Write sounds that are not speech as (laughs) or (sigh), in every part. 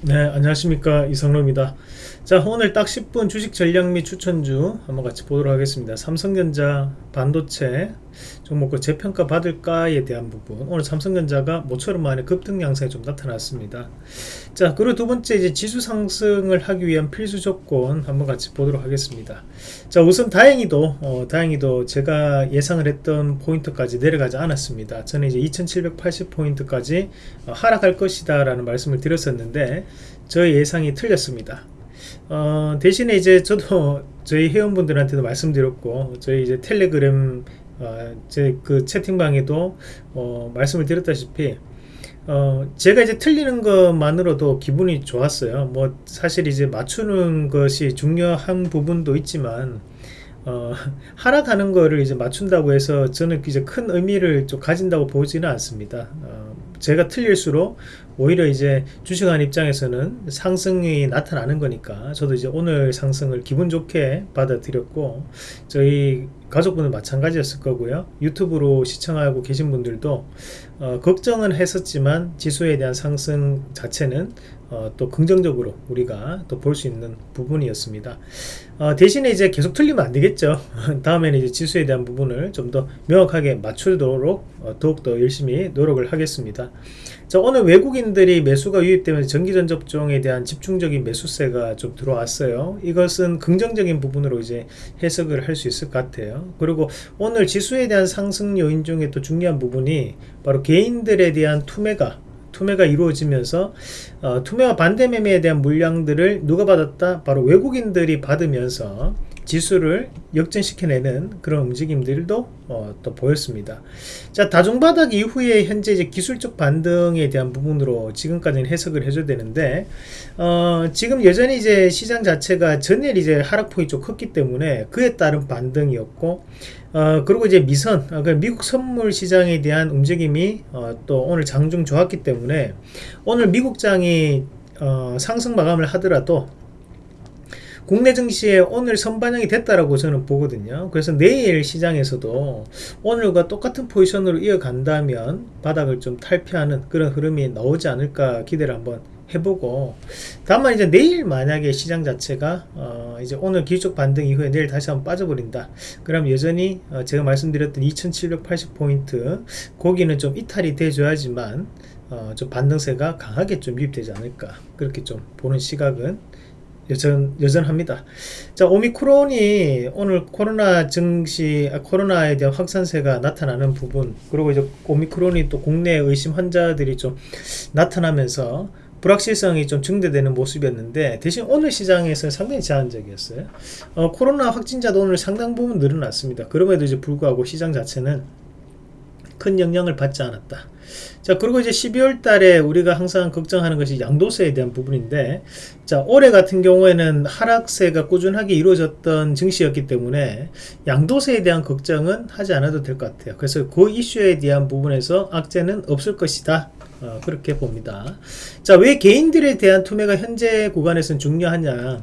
네 안녕하십니까. 이성로입니다. 자 오늘 딱 10분 주식 전략 및 추천주 한번 같이 보도록 하겠습니다. 삼성전자 반도체 종목을 재평가 받을까에 대한 부분. 오늘 삼성전자가 모처럼 만에 급등 양상이 좀 나타났습니다. 자 그리고 두 번째 이제 지수 상승을 하기 위한 필수 조건 한번 같이 보도록 하겠습니다. 자 우선 다행히도 어, 다행히도 제가 예상을 했던 포인트까지 내려가지 않았습니다. 저는 이제 2780 포인트까지 어, 하락할 것이다 라는 말씀을 드렸었는데 저의 예상이 틀렸습니다. 어, 대신에 이제 저도 저희 회원분들한테도 말씀드렸고 저희 이제 텔레그램 어, 제그 채팅방에도 어, 말씀을 드렸다시피 어, 제가 이제 틀리는 것만으로도 기분이 좋았어요. 뭐 사실 이제 맞추는 것이 중요한 부분도 있지만 어, 하락하는 거를 이제 맞춘다고 해서 저는 이제 큰 의미를 좀 가진다고 보지는 않습니다. 어, 제가 틀릴수록 오히려 이제 주식하는 입장에서는 상승이 나타나는 거니까 저도 이제 오늘 상승을 기분 좋게 받아들였고 저희 가족분은 마찬가지였을 거고요. 유튜브로 시청하고 계신 분들도 어, 걱정은 했었지만 지수에 대한 상승 자체는 어, 또 긍정적으로 우리가 또 볼 수 있는 부분이었습니다. 어, 대신에 이제 계속 틀리면 안 되겠죠. (laughs) 다음에는 이제 지수에 대한 부분을 좀 더 명확하게 맞추도록 어, 더욱더 열심히 노력을 하겠습니다. 자 오늘 외국인들이 매수가 유입되면서 전기전 접종에 대한 집중적인 매수세가 좀 들어왔어요. 이것은 긍정적인 부분으로 이제 해석을 할 수 있을 것 같아요. 그리고 오늘 지수에 대한 상승 요인 중에 또 중요한 부분이 바로 개인들에 대한 투매가 투매가 이루어지면서 어, 투매와 반대 매매에 대한 물량들을 누가 받았다? 바로 외국인들이 받으면서 지수를 역전시켜내는 그런 움직임들도 어, 또 보였습니다. 자 다중바닥 이후에 현재 이제 기술적 반등에 대한 부분으로 지금까지는 해석을 해줘야 되는데 어, 지금 여전히 이제 시장 자체가 전일 이제 하락폭이 좀 컸기 때문에 그에 따른 반등이었고 어, 그리고 이제 미선 어, 그 미국 선물 시장에 대한 움직임이 어, 또 오늘 장중 좋았기 때문에 오늘 미국장이 어, 상승 마감을 하더라도 국내 증시에 오늘 선반영이 됐다라고 저는 보거든요. 그래서 내일 시장에서도 오늘과 똑같은 포지션으로 이어간다면 바닥을 좀 탈피하는 그런 흐름이 나오지 않을까 기대를 한번 해보고 다만 이제 내일 만약에 시장 자체가 어 이제 오늘 기술적 반등 이후에 내일 다시 한번 빠져버린다 그럼 여전히 어 제가 말씀드렸던 2780포인트 거기는 좀 이탈이 돼줘야지만 어 좀 반등세가 강하게 좀 유입되지 않을까 그렇게 좀 보는 시각은 여전, 여전합니다. 자, 오미크론이 오늘 코로나 증시, 아, 코로나에 대한 확산세가 나타나는 부분, 그리고 이제 오미크론이 또 국내 의심 환자들이 좀 나타나면서 불확실성이 좀 증대되는 모습이었는데 대신 오늘 시장에서는 상당히 제한적이었어요. 어, 코로나 확진자도 오늘 상당 부분 늘어났습니다. 그럼에도 이제 불구하고 시장 자체는 큰 영향을 받지 않았다. 자 그리고 이제 12월 달에 우리가 항상 걱정하는 것이 양도세에 대한 부분인데 자 올해 같은 경우에는 하락세가 꾸준하게 이루어졌던 증시였기 때문에 양도세에 대한 걱정은 하지 않아도 될 것 같아요. 그래서 그 이슈에 대한 부분에서 악재는 없을 것이다. 어, 그렇게 봅니다. 자왜 개인들에 대한 투매가 현재 구간에서는 중요하냐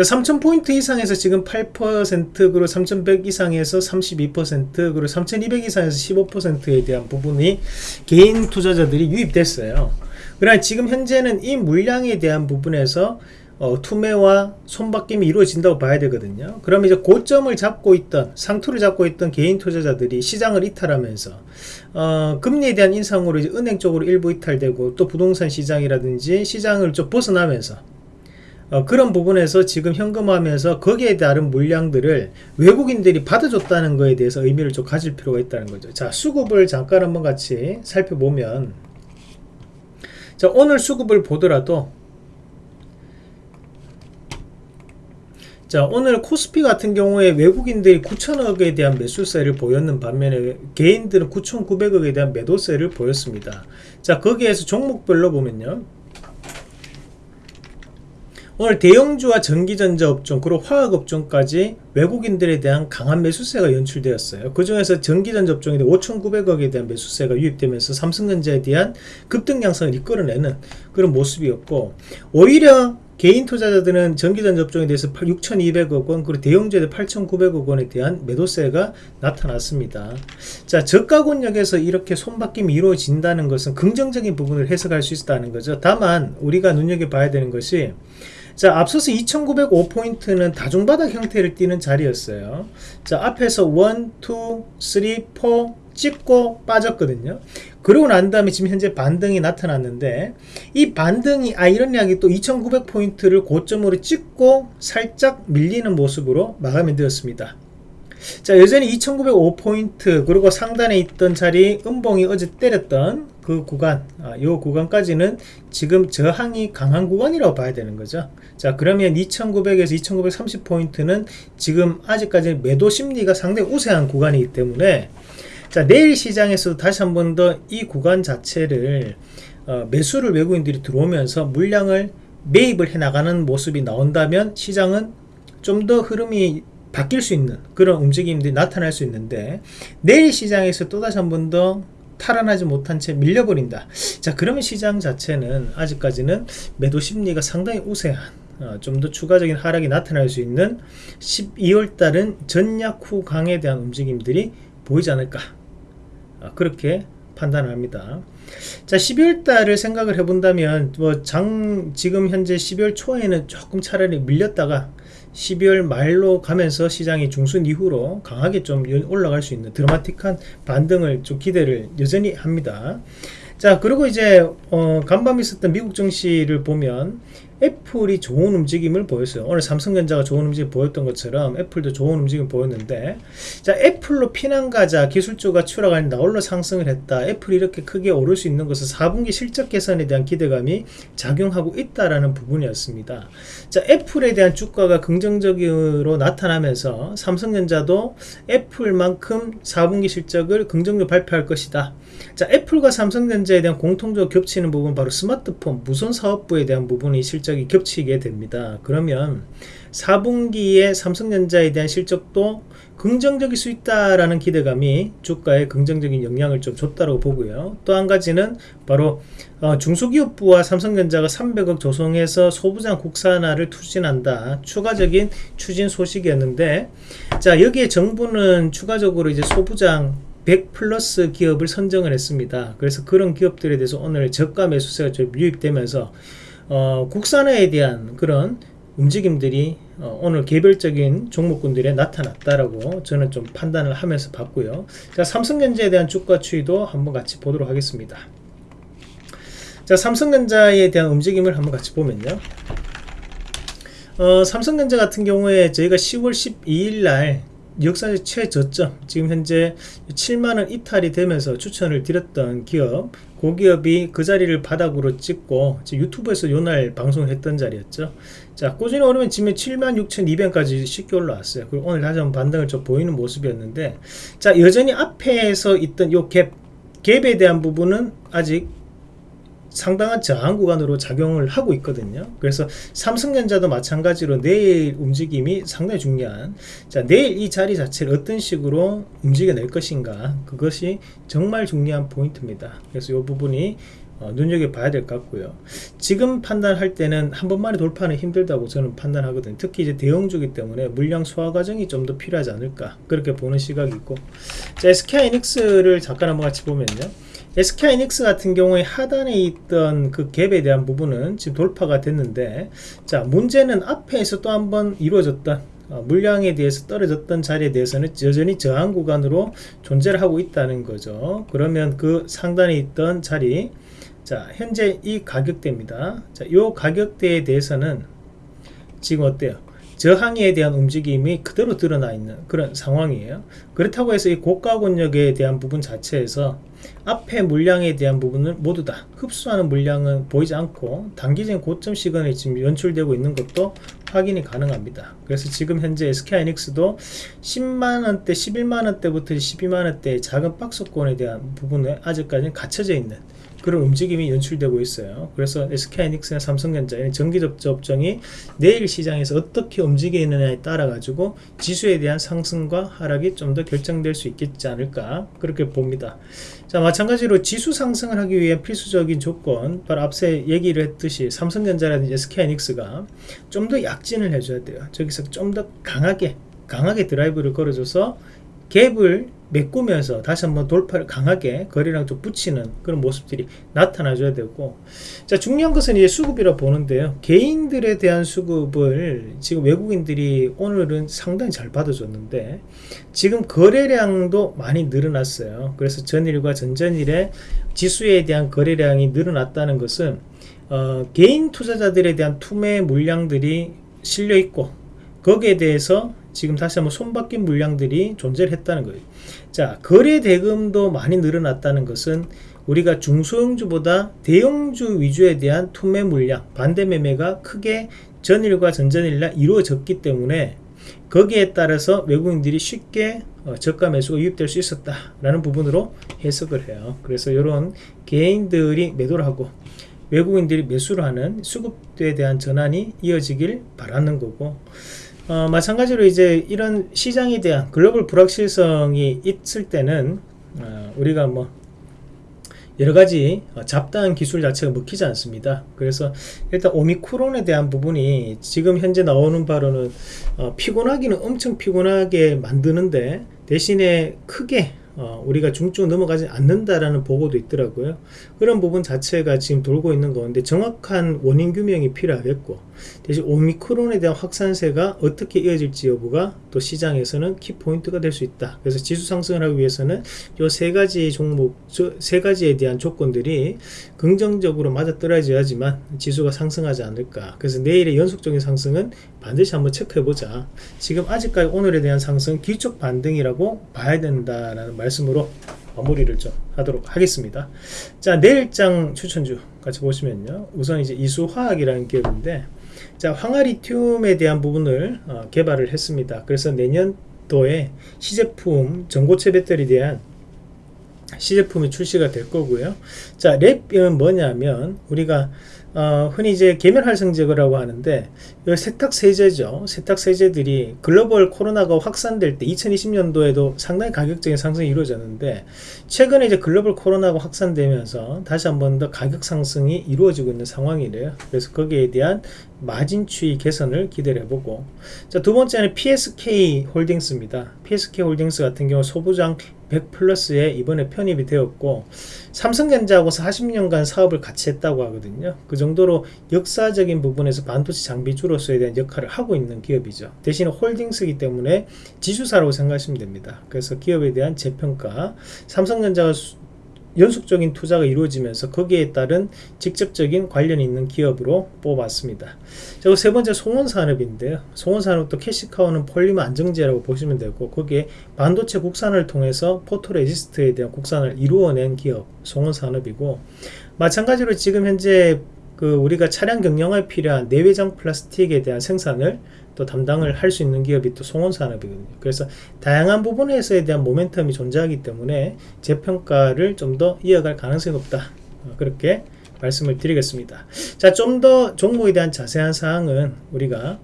자, 3000포인트 이상에서 지금 8% 그리고 3100 이상에서 32% 그리고 3200 이상에서 15%에 대한 부분이 개인 투자자들이 유입됐어요. 그러나 지금 현재는 이 물량에 대한 부분에서 어, 투매와 손바뀜이 이루어진다고 봐야 되거든요. 그럼 이제 고점을 잡고 있던 상투를 잡고 있던 개인 투자자들이 시장을 이탈하면서 어, 금리에 대한 인상으로 이제 은행 쪽으로 일부 이탈되고 또 부동산 시장이라든지 시장을 좀 벗어나면서 어, 그런 부분에서 지금 현금화하면서 거기에 따른 물량들을 외국인들이 받아줬다는 것에 대해서 의미를 좀 가질 필요가 있다는 거죠. 자, 수급을 잠깐 한번 같이 살펴보면 자, 오늘 수급을 보더라도 자 오늘 코스피 같은 경우에 외국인들이 9천억에 대한 매수세를 보였는 반면에 개인들은 9,900억에 대한 매도세를 보였습니다. 자 거기에서 종목별로 보면요. 오늘 대형주와 전기전자 업종 그리고 화학 업종까지 외국인들에 대한 강한 매수세가 연출되었어요. 그 중에서 전기전자 업종에 5,900억에 대한 매수세가 유입되면서 삼성전자에 대한 급등 양상을 이끌어내는 그런 모습이었고 오히려 개인 투자자들은 전기전 접종에 대해서 6,200억 원 그리고 대형주에 8,900억 원에 대한 매도세가 나타났습니다. 자 저가 권역에서 이렇게 손바뀜이 이루어진다는 것은 긍정적인 부분을 해석할 수 있다는 거죠. 다만 우리가 눈여겨봐야 되는 것이 자 앞서서 2905포인트는 다중바닥 형태를 띠는 자리였어요. 자 앞에서 1, 2, 3, 4 찍고 빠졌거든요. 그러고 난 다음에 지금 현재 반등이 나타났는데 이 반등이 아 이야기 또 2900포인트를 고점으로 찍고 살짝 밀리는 모습으로 마감이 되었습니다. 자 여전히 2905포인트 그리고 상단에 있던 자리 음봉이 어제 때렸던 그 구간 아, 이 구간까지는 지금 저항이 강한 구간이라고 봐야 되는 거죠. 자 그러면 2900에서 2930 포인트는 지금 아직까지 매도 심리가 상당히 우세한 구간이기 때문에 자 내일 시장에서도 다시 한 번 더 이 구간 자체를 어, 매수를 외국인들이 들어오면서 물량을 매입을 해 나가는 모습이 나온다면 시장은 좀 더 흐름이 바뀔 수 있는 그런 움직임들이 나타날 수 있는데 내일 시장에서 또다시 한번더 탈환하지 못한 채 밀려버린다 자 그러면 시장 자체는 아직까지는 매도 심리가 상당히 우세한 어, 좀 더 추가적인 하락이 나타날 수 있는 12월 달은 전약 후 강에 대한 움직임들이 보이지 않을까 아, 그렇게 판단을 합니다. 자 12월 달을 생각을 해본다면 뭐 장 지금 현재 12월 초에는 조금 차라리 밀렸다가 12월 말로 가면서 시장이 중순 이후로 강하게 좀 올라갈 수 있는 드라마틱한 반등을 좀 기대를 여전히 합니다. 자 그리고 이제 어, 간밤 있었던 미국 증시를 보면 애플이 좋은 움직임을 보였어요. 오늘 삼성전자가 좋은 움직임 보였던 것처럼 애플도 좋은 움직임 보였는데 자 애플로 피난가자 기술주가 추락하니 나홀로 상승을 했다. 애플이 이렇게 크게 오를 수 있는 것은 4분기 실적 개선에 대한 기대감이 작용하고 있다라는 부분이었습니다. 자 애플에 대한 주가가 긍정적으로 나타나면서 삼성전자도 애플만큼 4분기 실적을 긍정적으로 발표할 것이다. 자 애플과 삼성전자에 대한 공통적으로 겹치는 부분 바로 스마트폰 무선 사업부에 대한 부분이 실적 이 겹치게 됩니다 그러면 4분기에 삼성전자에 대한 실적도 긍정적일 수 있다라는 기대감이 주가에 긍정적인 영향을 좀 줬다고 보고요. 또 한 가지는 바로 어, 중소기업부와 삼성전자가 300억 조성해서 소부장 국산화를 추진한다. 추가적인 추진 소식이었는데 자 여기에 정부는 추가적으로 이제 소부장 100 플러스 기업을 선정을 했습니다. 그래서 그런 기업들에 대해서 오늘 저가 매수세가 좀 유입되면서 어, 국산화에 대한 그런 움직임들이 어, 오늘 개별적인 종목군들에 나타났다라고 저는 좀 판단을 하면서 봤고요. 자, 삼성전자에 대한 주가 추이도 한번 같이 보도록 하겠습니다. 자, 삼성전자에 대한 움직임을 한번 같이 보면요. 어, 삼성전자 같은 경우에 저희가 10월 12일 날 역사적 최저점. 지금 현재 7만원 이탈이 되면서 추천을 드렸던 기업. 고기업이 그 자리를 바닥으로 찍고 유튜브에서 요날 방송했던 자리였죠. 자 꾸준히 오르면 지금 76,200까지 쉽게 올라왔어요. 그리고 오늘 다시 한번 반등을 좀 보이는 모습이었는데. 자 여전히 앞에서 있던 요 갭 갭에 대한 부분은 아직 상당한 저항 구간으로 작용을 하고 있거든요. 그래서 삼성전자도 마찬가지로 내일 움직임이 상당히 중요한 자 내일 이 자리 자체를 어떤 식으로 움직여낼 것인가 그것이 정말 중요한 포인트입니다. 그래서 이 부분이 어, 눈여겨봐야 될 것 같고요. 지금 판단할 때는 한 번만에 돌파는 힘들다고 저는 판단하거든요. 특히 이제 대형주기 때문에 물량 소화 과정이 좀 더 필요하지 않을까 그렇게 보는 시각이 있고 자 SK하이닉스를 잠깐 한번 같이 보면요. SK하이닉스 같은 경우에 하단에 있던 그 갭에 대한 부분은 지금 돌파가 됐는데 자 문제는 앞에서 또 한번 이루어졌던 어, 물량에 대해서 떨어졌던 자리에 대해서는 여전히 저항 구간으로 존재를 하고 있다는 거죠. 그러면 그 상단에 있던 자리 자 현재 이 가격대입니다. 자요 가격대에 대해서는 지금 어때요 저항에 대한 움직임이 그대로 드러나 있는 그런 상황이에요. 그렇다고 해서 이 고가 권역에 대한 부분 자체에서 앞에 물량에 대한 부분을 모두 다 흡수하는 물량은 보이지 않고 단기적인 고점 시간에 지금 연출되고 있는 것도 확인이 가능합니다. 그래서 지금 현재 SK하이닉스도 10만원대 11만원대부터 12만원대 작은 박스권에 대한 부분에 아직까지는 갇혀져 있는 그런 움직임이 연출되고 있어요. 그래서 SK하이닉스나 삼성전자의 전기 접점 업종이 내일 시장에서 어떻게 움직이느냐에 따라 가지고 지수에 대한 상승과 하락이 좀 더 결정될 수 있겠지 않을까 그렇게 봅니다. 자 마찬가지로 지수 상승을 하기 위한 필수적인 조건 바로 앞서 얘기를 했듯이 삼성전자라든지 SK하이닉스가 좀 더 약진을 해줘야 돼요. 저기서 좀 더 강하게 강하게 드라이브를 걸어줘서 갭을 메꾸면서 다시 한번 돌파를 강하게 거리랑 좀 붙이는 그런 모습들이 나타나줘야 되고. 자 중요한 것은 이제 수급이라 보는데요. 개인들에 대한 수급을 지금 외국인들이 오늘은 상당히 잘 받아줬는데 지금 거래량도 많이 늘어났어요. 그래서 전일과 전전일에 지수에 대한 거래량이 늘어났다는 것은 어, 개인 투자자들에 대한 투매 물량들이 실려 있고 거기에 대해서 지금 다시 한번 손바뀐 물량들이 존재를 했다는 거예요. 자, 거래 대금도 많이 늘어났다는 것은 우리가 중소형주보다 대형주 위주에 대한 투매 물량, 반대 매매가 크게 전일과 전전일날 이루어졌기 때문에 거기에 따라서 외국인들이 쉽게 어, 저가 매수가 유입될 수 있었다라는 부분으로 해석을 해요. 그래서 이런 개인들이 매도를 하고 외국인들이 매수를 하는 수급에 대한 전환이 이어지길 바라는 거고 어, 마찬가지로 이제 이런 시장에 대한 글로벌 불확실성이 있을 때는 어, 우리가 뭐 여러 가지 어, 잡다한 기술 자체가 먹히지 않습니다. 그래서 일단 오미크론에 대한 부분이 지금 현재 나오는 바로는 어, 피곤하기는 엄청 피곤하게 만드는데 대신에 크게 어, 우리가 중증 넘어가지 않는다라는 보고도 있더라고요. 그런 부분 자체가 지금 돌고 있는 가운데 정확한 원인 규명이 필요하겠고 대신 오미크론에 대한 확산세가 어떻게 이어질지 여부가 또 시장에서는 키포인트가 될 수 있다. 그래서 지수 상승을 하기 위해서는 이세 가지 종목, 세 가지에 대한 조건들이 긍정적으로 맞아떨어져야지만 지수가 상승하지 않을까. 그래서 내일의 연속적인 상승은 반드시 한번 체크해보자. 지금 아직까지 오늘에 대한 상승 기초 반등이라고 봐야 된다라는 말씀으로 마무리를 좀 하도록 하겠습니다. 자, 내일장 추천주 같이 보시면요. 우선 이제 이수화학이라는 기업인데 자, 황화리튬에 대한 부분을 어, 개발을 했습니다. 그래서 내년도에 시제품 전고체 배터리에 대한 시제품이 출시가 될 거고요. 자, 랩은 뭐냐면 우리가 어, 흔히 이제 계면활성 제거라고 하는데 세탁 세제죠. 세탁 세제들이 글로벌 코로나가 확산될 때 2020년도에도 상당히 가격적인 상승이 이루어졌는데 최근에 이제 글로벌 코로나가 확산되면서 다시 한 번 더 가격 상승이 이루어지고 있는 상황이래요. 그래서 거기에 대한 마진 추이 개선을 기대를 해보고 자, 두 번째는 PSK 홀딩스입니다. PSK 홀딩스 같은 경우 소부장 100 플러스에 이번에 편입이 되었고 삼성전자하고 40년간 사업을 같이 했다고 하거든요. 그 정도로 역사적인 부분에서 반도체 장비 주로서에 대한 역할을 하고 있는 기업이죠. 대신 홀딩스이기 때문에 지주사라고 생각하시면 됩니다. 그래서 기업에 대한 재평가 삼성전자가 연속적인 투자가 이루어지면서 거기에 따른 직접적인 관련이 있는 기업으로 뽑았습니다. 그리고 세 번째 송원산업인데요. 송원산업도 cash cow는 폴리머 안정제라고 보시면 되고 거기에 반도체 국산을 통해서 photoresist에 대한 국산을 이루어낸 기업 송원산업이고 마찬가지로 지금 현재 그 우리가 차량 경량에 필요한 내외장 플라스틱에 대한 생산을 또 담당을 할 수 있는 기업이 또 송원산업이거든요. 그래서 다양한 부분에서에 대한 모멘텀이 존재하기 때문에 재평가를 좀 더 이어갈 가능성이 높다. 어, 그렇게 말씀을 드리겠습니다. 자, 좀 더 종목에 대한 자세한 사항은 우리가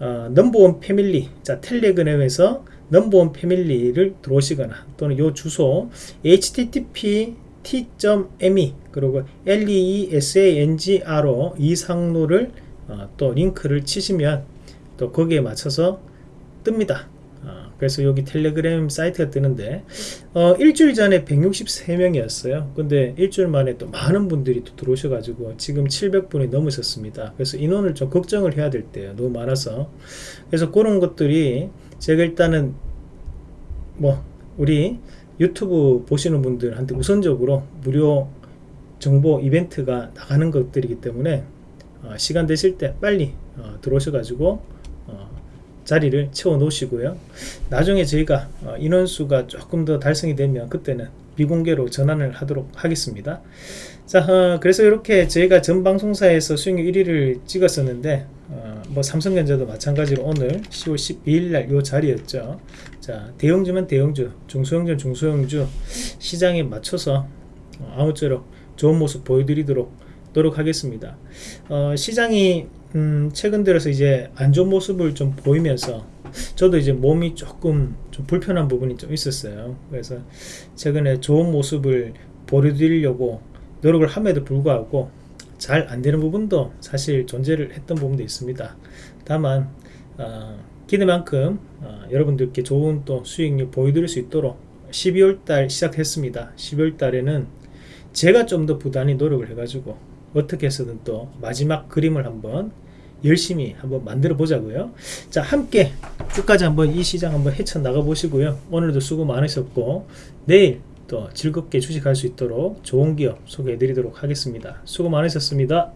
어, 넘버원 패밀리, 자 텔레그램에서 넘버원 패밀리를 들어오시거나 또는 요 주소 http t.me 그리고 leesangro 이 상로를 어, 또 링크를 치시면 또 거기에 맞춰서 뜹니다. 어, 그래서 여기 텔레그램 사이트가 뜨는데 어, 일주일 전에 163명이었어요. 근데 일주일 만에 또 많은 분들이 또 들어오셔 가지고 지금 700분이 넘으셨습니다. 그래서 인원을 좀 걱정을 해야 될 때요. 너무 많아서 그래서 그런 것들이 제가 일단은 뭐 우리 유튜브 보시는 분들한테 우선적으로 무료 정보 이벤트가 나가는 것들이기 때문에 어, 시간 되실 때 빨리 어, 들어오셔 가지고 자리를 채워 놓으시고요. 나중에 저희가 어, 인원수가 조금 더 달성이 되면 그때는 비공개로 전환을 하도록 하겠습니다. 자, 어, 그래서 이렇게 저희가 전 방송사에서 수익률 1위를 찍었었는데, 어, 뭐 삼성전자도 마찬가지로 오늘 10월 12일 날이 자리였죠. 자, 대형주면 대형주, 중소형주는 중소형주 시장에 맞춰서 어, 아무쪼록 좋은 모습 보여드리도록 노력하겠습니다. 어, 시장이 음, 최근 들어서 이제 안 좋은 모습을 좀 보이면서 저도 이제 몸이 조금 좀 불편한 부분이 좀 있었어요. 그래서 최근에 좋은 모습을 보여드리려고 노력을 함에도 불구하고 잘 안 되는 부분도 사실 존재를 했던 부분도 있습니다. 다만 어, 기대만큼 어, 여러분들께 좋은 또 수익률 보여드릴 수 있도록 12월 달 시작했습니다. 12월 달에는 제가 좀 더 부단히 노력을 해가지고 어떻게 해서든 또 마지막 그림을 한번 열심히 한번 만들어 보자고요. 자, 함께 끝까지 한번 이 시장 한번 헤쳐 나가 보시고요. 오늘도 수고 많으셨고 내일 또 즐겁게 주식할 수 있도록 좋은 기업 소개해 드리도록 하겠습니다. 수고 많으셨습니다.